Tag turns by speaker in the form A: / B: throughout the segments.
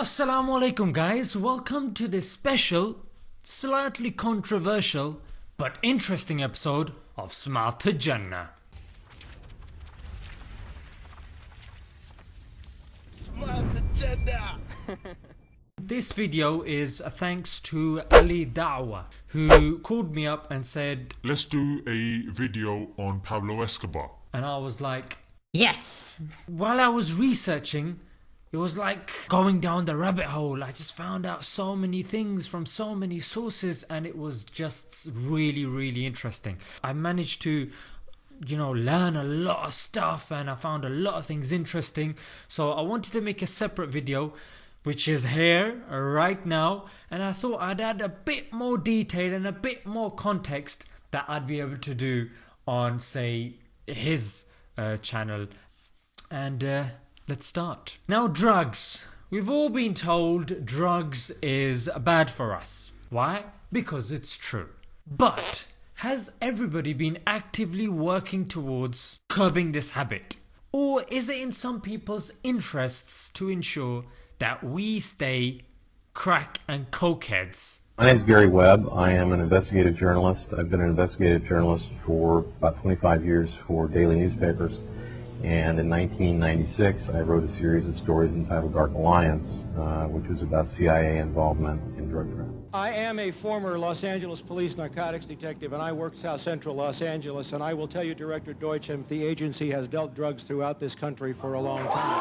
A: Assalamu alaikum guys, welcome to this special, slightly controversial but interesting episode of Smart to Jannah.
B: Smart agenda.
A: This video is a thanks to Ali Dawah who called me up and said
C: Let's do a video on Pablo Escobar.
A: and I was like
D: Yes.
A: while I was researching it was like going down the rabbit hole. I just found out so many things from so many sources and it was just really really interesting. I managed to you know learn a lot of stuff and I found a lot of things interesting so I wanted to make a separate video which is here right now and I thought I'd add a bit more detail and a bit more context that I'd be able to do on say his uh, channel and uh, let's start. Now drugs. We've all been told drugs is bad for us. Why? Because it's true. But has everybody been actively working towards curbing this habit? Or is it in some people's interests to ensure that we stay crack and cokeheads?
E: My name is Gary Webb. I am an investigative journalist. I've been an investigative journalist for about 25 years for daily newspapers. And in 1996, I wrote a series of stories entitled Dark Alliance, uh, which was about CIA involvement in drug trafficking.
F: I am a former Los Angeles police narcotics detective, and I work South Central Los Angeles, and I will tell you, Director Deutch, the agency has dealt drugs throughout this country for a long time.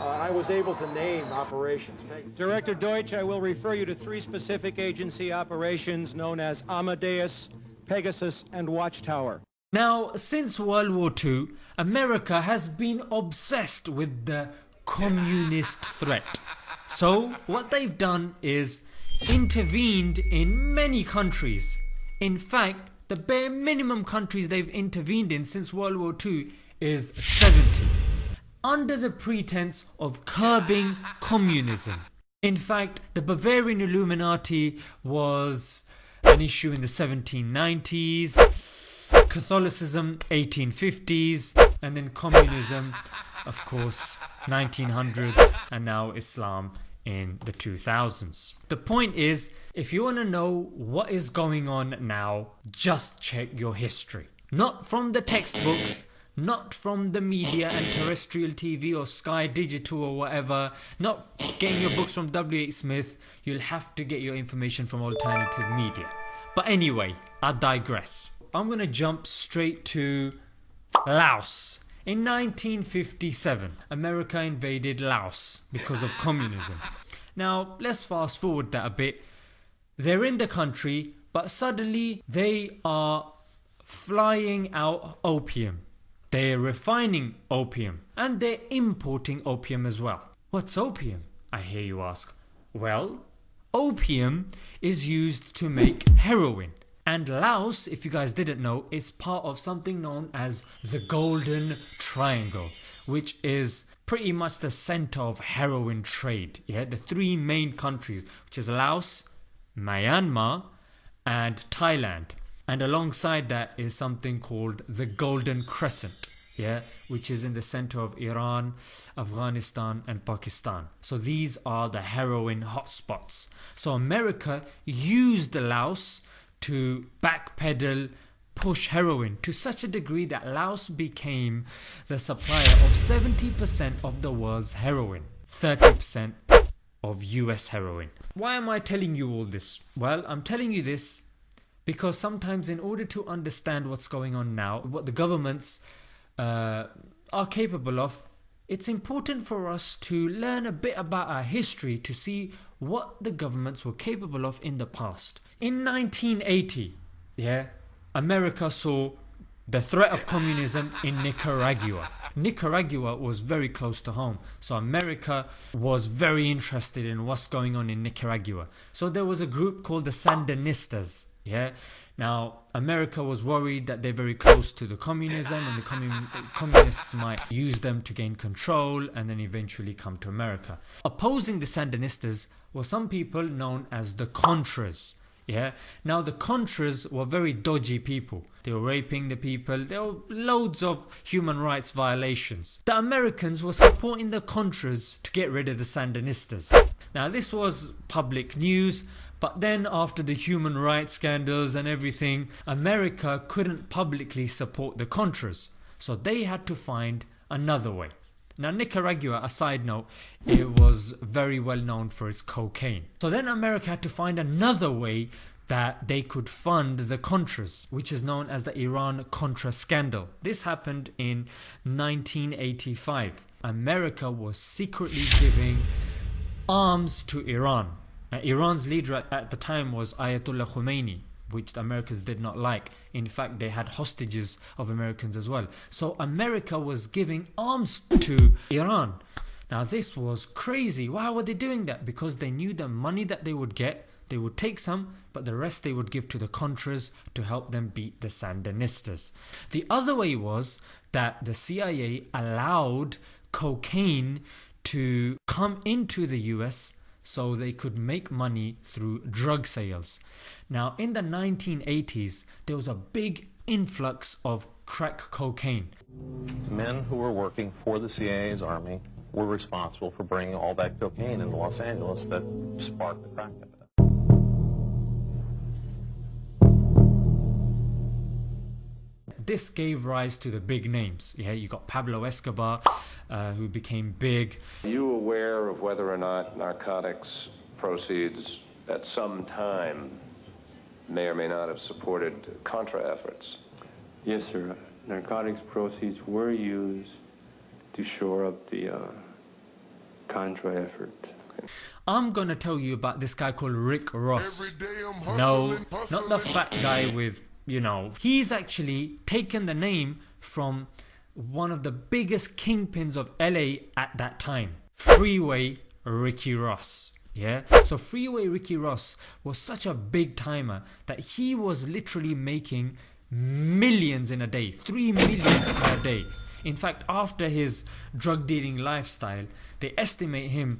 F: Uh, I was able to name operations. Director Deutch, I will refer you to three specific agency operations known as Amadeus, Pegasus, and Watchtower.
A: Now, since World War II, America has been obsessed with the communist threat. So, what they've done is intervened in many countries. In fact, the bare minimum countries they've intervened in since World War II is 70, under the pretense of curbing communism. In fact, the Bavarian Illuminati was an issue in the 1790s, Catholicism 1850s and then communism of course 1900s and now Islam in the 2000s. The point is if you want to know what is going on now just check your history. Not from the textbooks not from the media and terrestrial TV or Sky Digital or whatever, not getting your books from W.H. Smith, you'll have to get your information from alternative media. But anyway, I digress. I'm gonna jump straight to Laos. In 1957, America invaded Laos because of communism. Now, let's fast forward that a bit. They're in the country, but suddenly they are flying out opium. They're refining opium and they're importing opium as well. What's opium? I hear you ask. Well, opium is used to make heroin. And Laos, if you guys didn't know, is part of something known as the Golden Triangle, which is pretty much the center of heroin trade. Yeah, the three main countries, which is Laos, Myanmar, and Thailand. And alongside that is something called the Golden Crescent. Yeah, which is in the center of Iran, Afghanistan, and Pakistan. So these are the heroin hotspots. So America used Laos to backpedal push heroin to such a degree that Laos became the supplier of 70% of the world's heroin, 30% of US heroin. Why am I telling you all this? Well, I'm telling you this because sometimes in order to understand what's going on now, what the governments uh, are capable of, it's important for us to learn a bit about our history to see what the governments were capable of in the past. In 1980, yeah, America saw the threat of communism in Nicaragua. Nicaragua was very close to home, so America was very interested in what's going on in Nicaragua. So there was a group called the Sandinistas. Yeah. Now America was worried that they're very close to the communism and the commun- communists might use them to gain control and then eventually come to America. Opposing the Sandinistas were some people known as the Contras. Yeah. Now the Contras were very dodgy people. They were raping the people. There were loads of human rights violations. The Americans were supporting the Contras to get rid of the Sandinistas. Now this was public news. But then after the human rights scandals and everything, America couldn't publicly support the Contras. So they had to find another way. Now Nicaragua, a side note, it was very well known for its cocaine. So then America had to find another way that they could fund the Contras, which is known as the Iran Contra scandal. This happened in 1985. America was secretly giving arms to Iran. Iran's leader at the time was Ayatollah Khomeini which the Americans did not like. In fact, they had hostages of Americans as well. So America was giving arms to Iran. Now this was crazy. Why were they doing that? Because they knew the money that they would get, they would take some, but the rest they would give to the Contras to help them beat the Sandinistas. The other way was that the CIA allowed cocaine to come into the US so they could make money through drug sales. Now, in the 1980s, there was a big influx of crack cocaine.
E: Men who were working for the CIA's army were responsible for bringing all that cocaine into Los Angeles that sparked the crack epidemic.
A: This gave rise to the big names. Yeah, you got Pablo Escobar, uh, who became big.
D: Are you aware of whether or not narcotics proceeds at some time may or may not have supported Contra efforts?
G: Yes, sir. Narcotics proceeds were used to shore up the uh, Contra effort.
A: I'm gonna tell you about this guy called Rick Ross.
C: Every day I'm
A: No,
C: hustling,
A: not the fat guy with, you know, he's actually taken the name from one of the biggest kingpins of LA at that time Freeway Ricky Ross. Yeah, so Freeway Ricky Ross was such a big timer that he was literally making millions in a day, 3 million per day. In fact, after his drug dealing lifestyle, they estimate him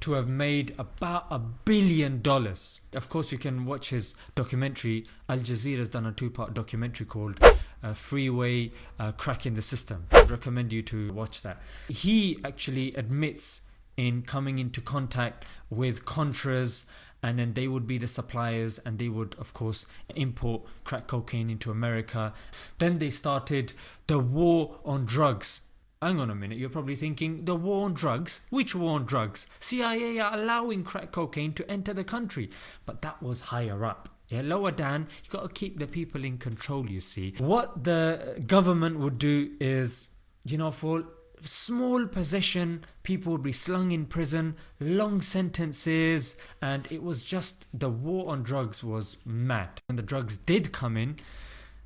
A: to have made about a billion dollars. Of course, you can watch his documentary. Al Jazeera has done a two part documentary called uh, Freeway uh, Cracking the System. I'd recommend you to watch that. He actually admits in coming into contact with Contras, and then they would be the suppliers, and they would, of course, import crack cocaine into America. Then they started the war on drugs. Hang on a minute, you're probably thinking, the war on drugs? Which war on drugs? CIA are allowing crack cocaine to enter the country. But that was higher up. Yeah, lower down, you got to keep the people in control, you see. What the government would do is, you know, for small possession, people would be slung in prison, long sentences, and it was just the war on drugs was mad. When the drugs did come in,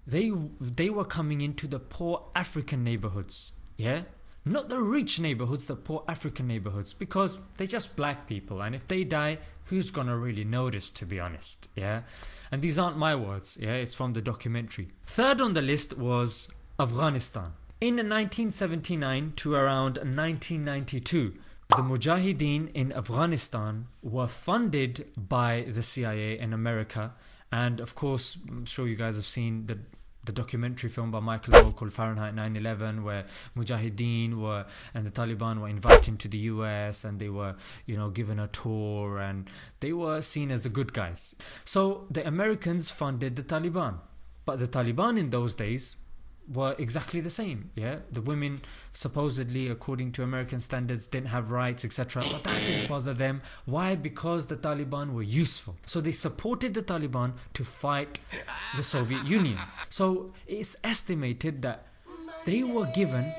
A: they they were coming into the poor African neighborhoods. Yeah? Not the rich neighborhoods, the poor African neighborhoods, because they're just black people, and if they die, who's gonna really notice, to be honest? Yeah? And these aren't my words, yeah? It's from the documentary. Third on the list was Afghanistan. In 1979 to around 1992, the Mujahideen in Afghanistan were funded by the CIA in America, and of course, I'm sure you guys have seen the the documentary film by Michael Moore called Fahrenheit 9/11, where Mujahideen were and the Taliban were invited to the US and they were, you know, given a tour and they were seen as the good guys. So the Americans funded the Taliban, but the Taliban in those days were exactly the same. Yeah, the women supposedly, according to American standards, didn't have rights, etc. But that didn't bother them. Why? Because the Taliban were useful. So they supported the Taliban to fight the Soviet Union. So it's estimated that they were given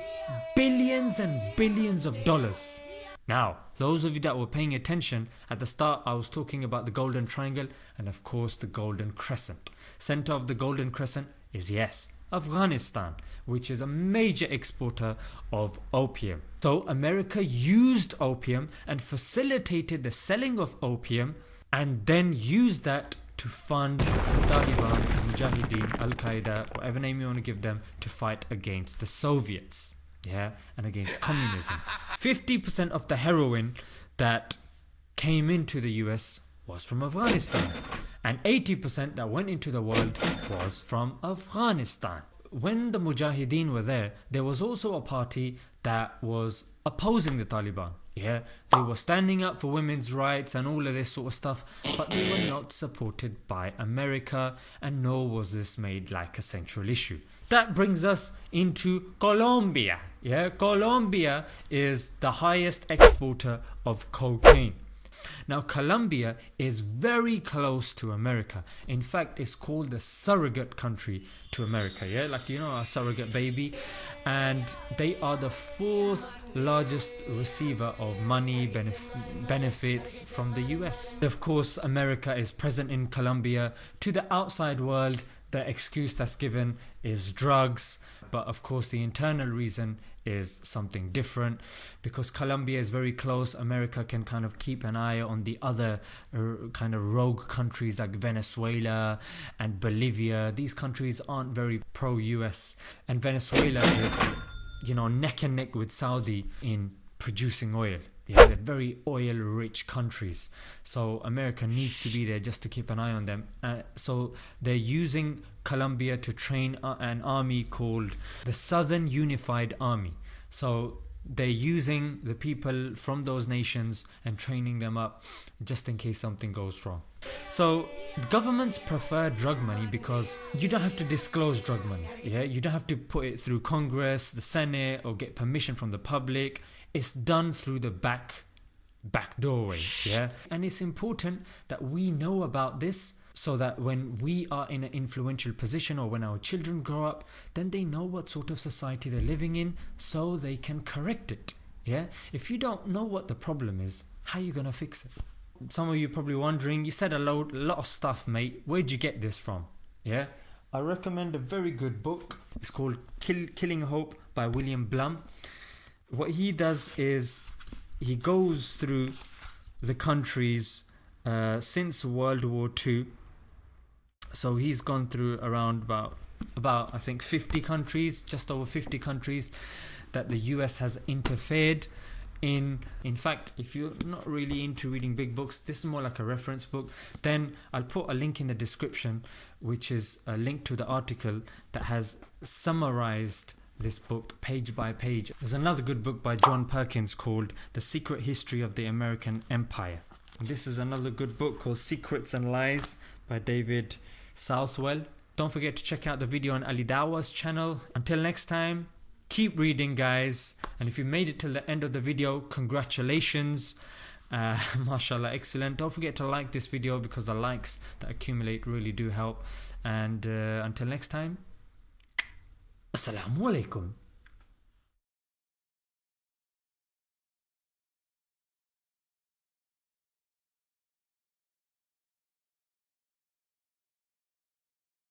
A: billions and billions of dollars. Now, those of you that were paying attention, at the start I was talking about the Golden Triangle and of course the Golden Crescent. Center of the Golden Crescent is yes, Afghanistan, which is a major exporter of opium. So America used opium and facilitated the selling of opium and then used that to fund the Taliban, the Mujahideen, Al Qaeda, whatever name you want to give them, to fight against the Soviets. Yeah, and against communism. 50% of the heroin that came into the US was from Afghanistan. And 80% that went into the world was from Afghanistan. When the Mujahideen were there, there was also a party that was opposing the Taliban. Yeah, they were standing up for women's rights and all of this sort of stuff, but they were not supported by America, and nor was this made like a central issue. That brings us into Colombia. Yeah, Colombia is the highest exporter of cocaine. Now, Colombia is very close to America. In fact, it's called the surrogate country to America. Yeah, like you know, a surrogate baby. And they are the fourth largest receiver of money benef- benefits from the US. Of course, America is present in Colombia. To the outside world, the excuse that's given is drugs. But of course, the internal reason is something different because Colombia is very close. America can kind of keep an eye on the other uh, kind of rogue countries like Venezuela and Bolivia. These countries aren't very pro US, and Venezuela is, you know, neck and neck with Saudi in producing oil. Yeah, they're very oil rich countries. So America needs to be there just to keep an eye on them. Uh, so they're using Colombia to train an army called the Southern Unified Army. So they're using the people from those nations and training them up just in case something goes wrong. So governments prefer drug money because you don't have to disclose drug money. Yeah, you don't have to put it through Congress, the Senate, or get permission from the public. It's done through the back back doorway. Yeah, and it's important that we know about this so that when we are in an influential position or when our children grow up, then they know what sort of society they're living in so they can correct it. Yeah? If you don't know what the problem is, how are you going to fix it? Some of you probably wondering, you said a lot, lot of stuff, mate. Where'd you get this from? Yeah? I recommend a very good book. It's called Kill, Killing Hope by William Blum. What he does is he goes through the countries uh, since World War II so he's gone through around about about I think 50 countries, just over 50 countries that the US has interfered in. In fact if you're not really into reading big books this is more like a reference book then I'll put a link in the description which is a link to the article that has summarized this book page by page. There's another good book by John Perkins called The Secret History of the American Empire. And this is another good book called Secrets and Lies by David Southwell. Don't forget to check out the video on Ali Dawah's channel. Until next time, keep reading, guys. And if you made it till the end of the video, congratulations. Uh, mashallah, excellent. Don't forget to like this video because the likes that accumulate really do help. And uh, until next time, Assalamu alaikum.